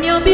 minha